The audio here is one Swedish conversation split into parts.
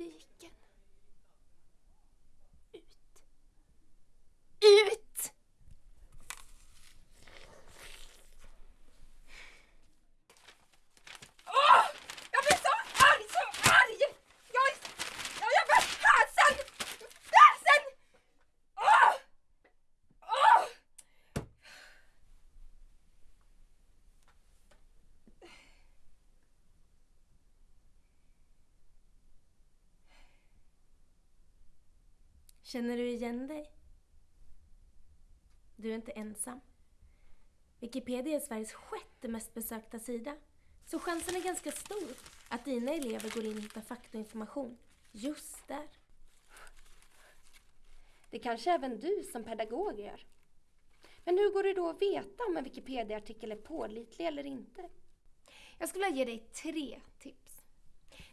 weg. Känner du igen dig? Du är inte ensam. Wikipedia är Sveriges sjätte mest besökta sida. Så chansen är ganska stor att dina elever går in och hittar fakta och information just där. Det kanske även du som pedagog gör. Men hur går det då att veta om en Wikipedia-artikel är pålitlig eller inte? Jag skulle vilja ge dig tre tips.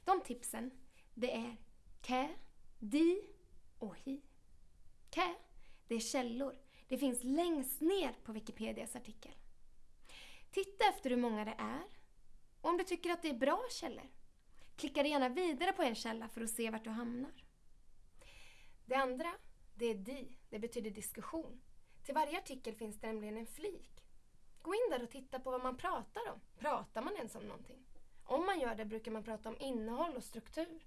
De tipsen, det är kä, di och hi. Kä, det är källor. Det finns längst ner på Wikipedias artikel. Titta efter hur många det är. Och om du tycker att det är bra källor, klicka gärna vidare på en källa för att se vart du hamnar. Det andra, det är di. Det betyder diskussion. Till varje artikel finns det nämligen en flik. Gå in där och titta på vad man pratar om. Pratar man ens om någonting? Om man gör det brukar man prata om innehåll och struktur.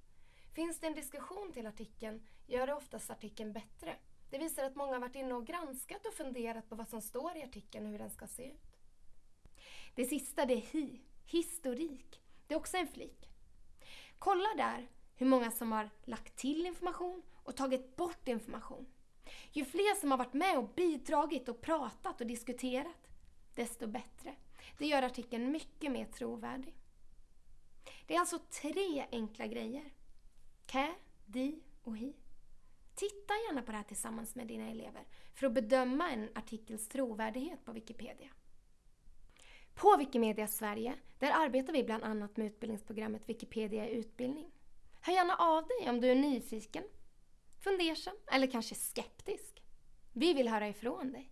Finns det en diskussion till artikeln gör det oftast artikeln bättre. Det visar att många har varit inne och granskat och funderat på vad som står i artikeln och hur den ska se ut. Det sista det är hi, historik. Det är också en flik. Kolla där hur många som har lagt till information och tagit bort information. Ju fler som har varit med och bidragit och pratat och diskuterat, desto bättre. Det gör artikeln mycket mer trovärdig. Det är alltså tre enkla grejer. Kä, di och hi. Titta gärna på det här tillsammans med dina elever för att bedöma en artikels trovärdighet på Wikipedia. På Wikimedia Sverige där arbetar vi bland annat med utbildningsprogrammet Wikipedia i utbildning. Hör gärna av dig om du är nyfiken, fundersam eller kanske skeptisk. Vi vill höra ifrån dig.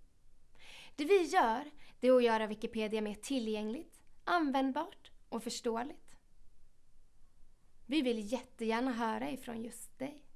Det vi gör det är att göra Wikipedia mer tillgängligt, användbart och förståeligt. Vi vill jättegärna höra ifrån just dig.